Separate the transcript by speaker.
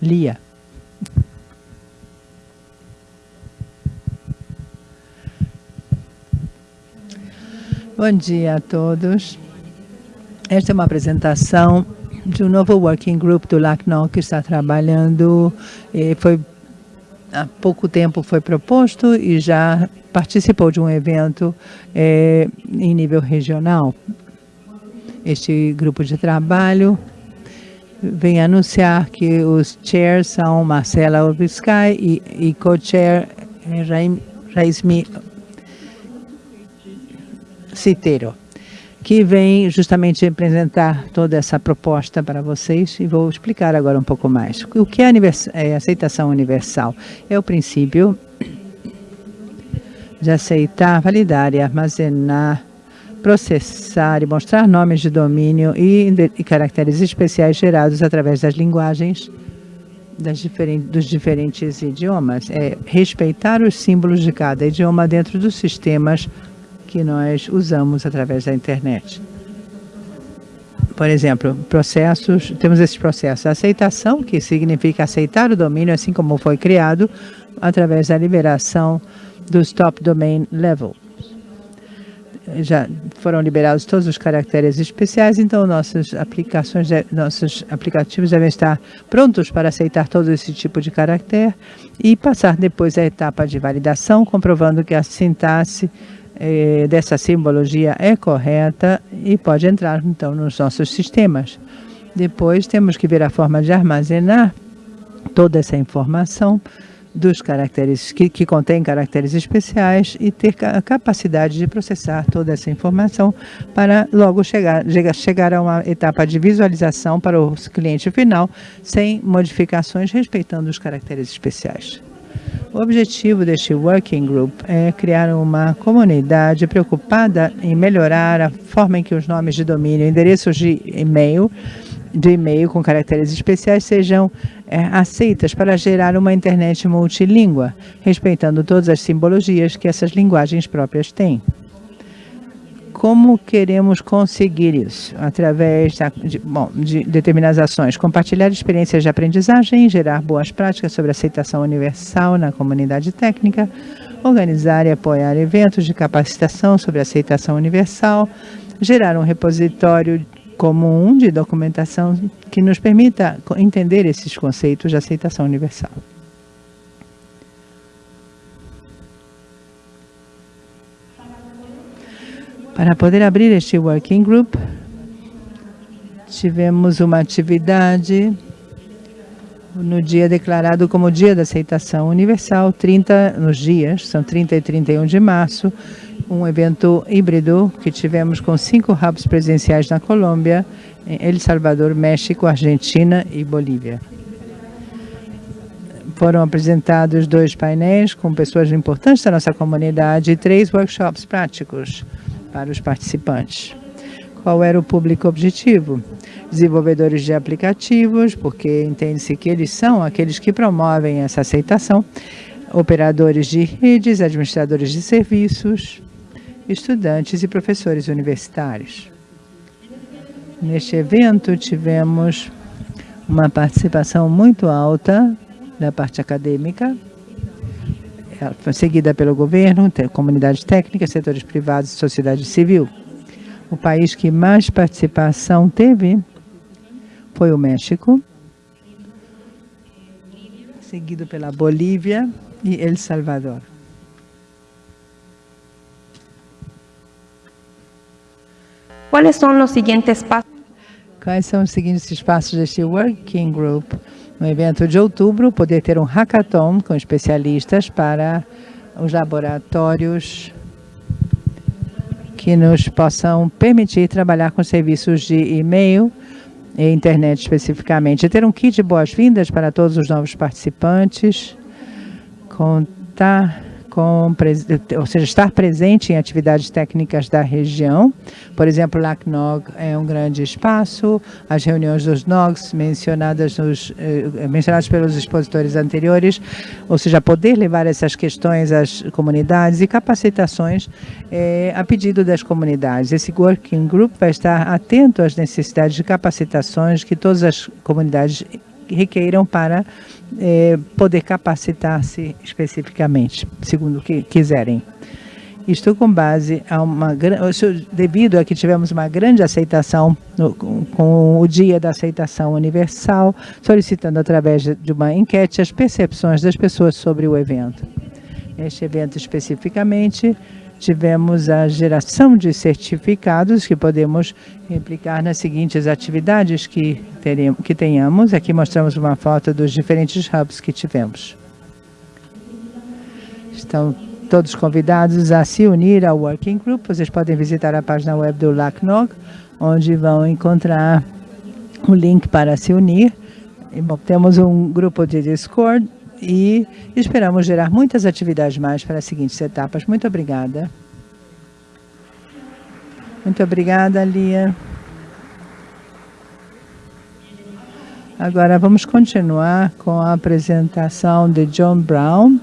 Speaker 1: Lia. Bom dia a todos. Esta é uma apresentação de um novo working group do LACNOC que está trabalhando, e foi há pouco tempo foi proposto e já participou de um evento é, em nível regional. Este grupo de trabalho vem anunciar que os chairs são Marcela Urbisky e, e co-chair Raismi Citeiro que vem justamente apresentar toda essa proposta para vocês e vou explicar agora um pouco mais. O que é, é aceitação universal? É o princípio de aceitar, validar e armazenar, processar e mostrar nomes de domínio e, e caracteres especiais gerados através das linguagens dos diferentes idiomas. É respeitar os símbolos de cada idioma dentro dos sistemas que nós usamos através da internet. Por exemplo, processos, temos esses processos. Aceitação, que significa aceitar o domínio assim como foi criado, através da liberação dos Top Domain Level. Já foram liberados todos os caracteres especiais, então nossas aplicações, nossos aplicativos devem estar prontos para aceitar todo esse tipo de caractere e passar depois a etapa de validação, comprovando que a sintaxe eh, dessa simbologia é correta e pode entrar, então, nos nossos sistemas. Depois, temos que ver a forma de armazenar toda essa informação dos caracteres que, que contém caracteres especiais e ter a capacidade de processar toda essa informação para logo chegar, chegar a uma etapa de visualização para o cliente final sem modificações, respeitando os caracteres especiais. O objetivo deste Working Group é criar uma comunidade preocupada em melhorar a forma em que os nomes de domínio, endereços de e-mail, de e-mail com caracteres especiais sejam é, aceitas para gerar uma internet multilíngua, respeitando todas as simbologias que essas linguagens próprias têm. Como queremos conseguir isso? Através de, bom, de determinadas ações. Compartilhar experiências de aprendizagem, gerar boas práticas sobre aceitação universal na comunidade técnica, organizar e apoiar eventos de capacitação sobre aceitação universal, gerar um repositório comum de documentação que nos permita entender esses conceitos de aceitação universal. Para poder abrir este working group, tivemos uma atividade no dia declarado como Dia da Aceitação Universal, 30 nos dias, são 30 e 31 de março, um evento híbrido que tivemos com cinco hubs presenciais na Colômbia, em El Salvador, México, Argentina e Bolívia. Foram apresentados dois painéis com pessoas importantes da nossa comunidade e três workshops práticos para os participantes. Qual era o público objetivo? Desenvolvedores de aplicativos, porque entende-se que eles são aqueles que promovem essa aceitação, operadores de redes, administradores de serviços, estudantes e professores universitários. Neste evento, tivemos uma participação muito alta da parte acadêmica, seguida pelo governo, comunidade técnica, setores privados e sociedade civil. O país que mais participação teve foi o México, seguido pela Bolívia e El Salvador.
Speaker 2: Quais são os seguintes passos?
Speaker 1: Quais são os seguintes passos deste Working Group? no evento de outubro, poder ter um hackathon com especialistas para os laboratórios que nos possam permitir trabalhar com serviços de e-mail e internet especificamente. Ter um kit de boas-vindas para todos os novos participantes, contar com, ou seja, estar presente em atividades técnicas da região. Por exemplo, LACNOG é um grande espaço, as reuniões dos NOGs mencionadas, nos, eh, mencionadas pelos expositores anteriores, ou seja, poder levar essas questões às comunidades e capacitações eh, a pedido das comunidades. Esse Working Group vai estar atento às necessidades de capacitações que todas as comunidades requeiram para eh, poder capacitar-se especificamente, segundo o que quiserem. Isto com base a uma devido a que tivemos uma grande aceitação no, com, o Dia da Aceitação Universal, solicitando através de uma enquete as percepções das pessoas sobre o evento. Este evento especificamente tivemos a geração de certificados que podemos replicar nas seguintes atividades que, teremos, que tenhamos. Aqui mostramos uma foto dos diferentes hubs que tivemos. Estão todos convidados a se unir ao Working Group. Vocês podem visitar a página web do LACNOG, onde vão encontrar o link para se unir. Temos um grupo de Discord e esperamos gerar muitas atividades mais para as seguintes etapas. Muito obrigada. Muito obrigada, Lia. Agora vamos continuar com a apresentação de John Brown,